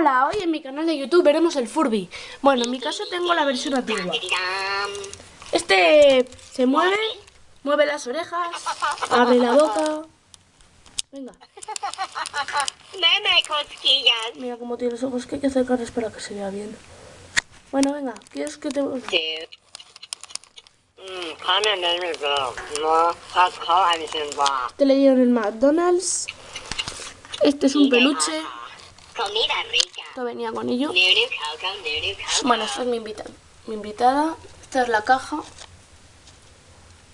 Hola, hoy en mi canal de YouTube veremos el Furby. Bueno, en mi caso tengo la versión antigua. Este se mueve, mueve las orejas, abre la boca. Venga. cosquillas. Mira cómo tiene los ojos, que hay que acercarles para que se vea bien. Bueno, venga, ¿quieres que te...? Te le dieron el McDonald's. Este es un peluche. Comida rica. Esto venía con ello. Bueno, esta es mi invitada. Mi invitada. Esta es la caja.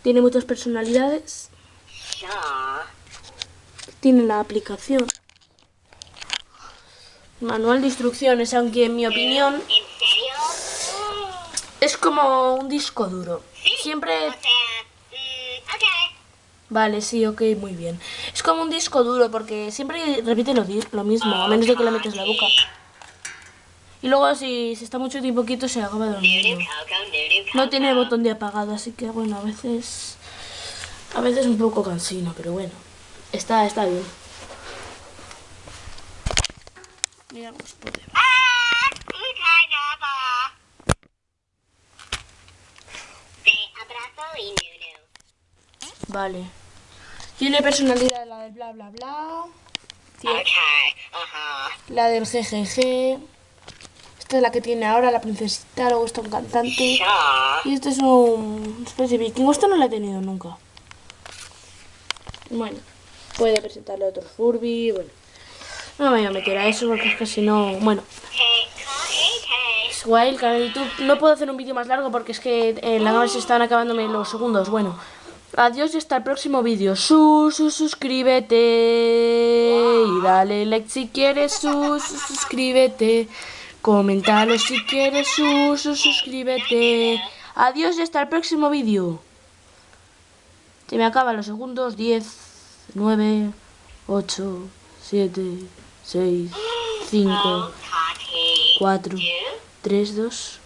Tiene muchas personalidades. Tiene la aplicación. Manual de instrucciones, aunque en mi opinión ¿En serio? es como un disco duro. Siempre... Mm. Vale, sí, ok, muy bien. Es como un disco duro porque siempre repite lo, lo mismo, a menos de que le metes la boca. Y luego si se está mucho tiempo quieto se acaba dormido. No tiene botón de apagado, así que bueno, a veces... A veces un poco cansino, pero bueno. Está, está bien. Miramos por. Vale. Tiene personalidad la del bla bla bla. La del GGG. Esta es la que tiene ahora la princesita, luego está un cantante. Y este es un especie de vikingo. Esta no la he tenido nunca. Bueno, puede presentarle a otro Furby. Bueno, no me voy a meter a eso porque es que si no. Bueno, es guay el canal de YouTube. No puedo hacer un vídeo más largo porque es que en la cámara se están acabándome los segundos. Bueno, adiós y hasta el próximo vídeo. Su, su, suscríbete. Y dale like si quieres. Su, su, suscríbete. Coméntalo si quieres. Su, su, suscríbete. Adiós y hasta el próximo vídeo. Se me acaban los segundos. 10, 9, 8, 7, 6, 5, Tati. 4, You? 3, 2,